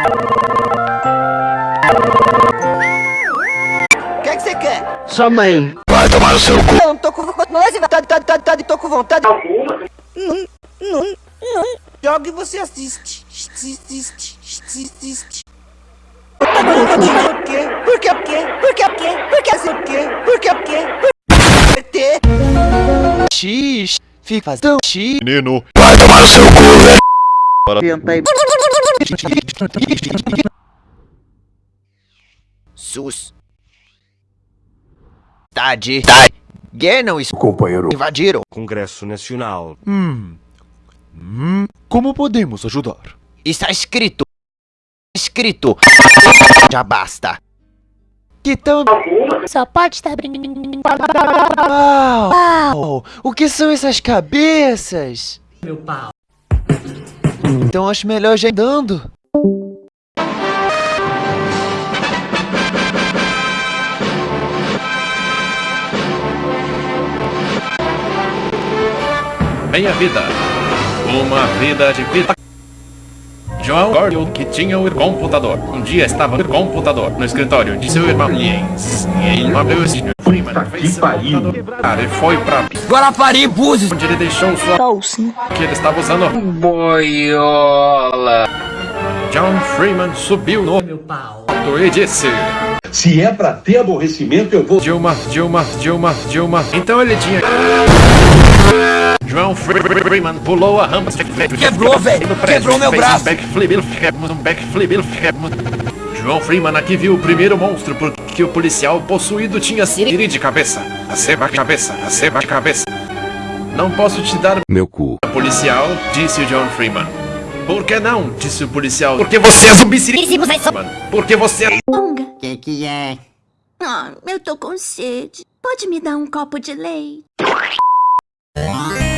O que é que você quer? Sua mãe. Vai tomar no seu cu. Não, tô com vontade. Tá, tá, tá, tá, tô com vontade. Não, não, não. Joga e você assiste. Assiste, assiste. Tá bom, Por quê? Por quê? Por quê? Por quê? Por quê? Por quê? Por quê? Por quê? Por quê? X. Fica fazendo X. Menino. Vai tomar no seu cu, velho. Tenta aí. Sus. Tade. Tade. Genon Companheiro. invadiram. Congresso Nacional. Hum. Hum. Como podemos ajudar? Está escrito. Escrito. Já basta. Que tão... Só pode estar brincando. Uau! Uau! O que são essas cabeças? Meu pau. Então acho melhor já ir. Meia vida. Uma vida de vida. João Gordon, que tinha o computador. Um dia estava no computador, no escritório de seu irmão Jens. E ele abriu esse Freeman fez seu computador e foi pra Guarapari, Búzios. onde ele deixou sua Bolsa. que ele estava usando. Boiola. John Freeman subiu no Meu pau. e disse: Se é pra ter aborrecimento, eu vou. Dilma, Dilma, Dilma, Dilma. Então ele tinha. João Freeman pulou a rampa. Quebrou, velho. Quebrou meu braço. Um um. João Freeman aqui viu o primeiro monstro porque o policial possuído tinha siri de cabeça. A cabeça, a ceba de cabeça. Não posso te dar Meu cu. policial, disse o John Freeman. Por que não? disse o policial. Porque você é zumbi siri. Porque você é Onga. Que que é? Ah, eu tô com sede. Pode me dar um copo de leite?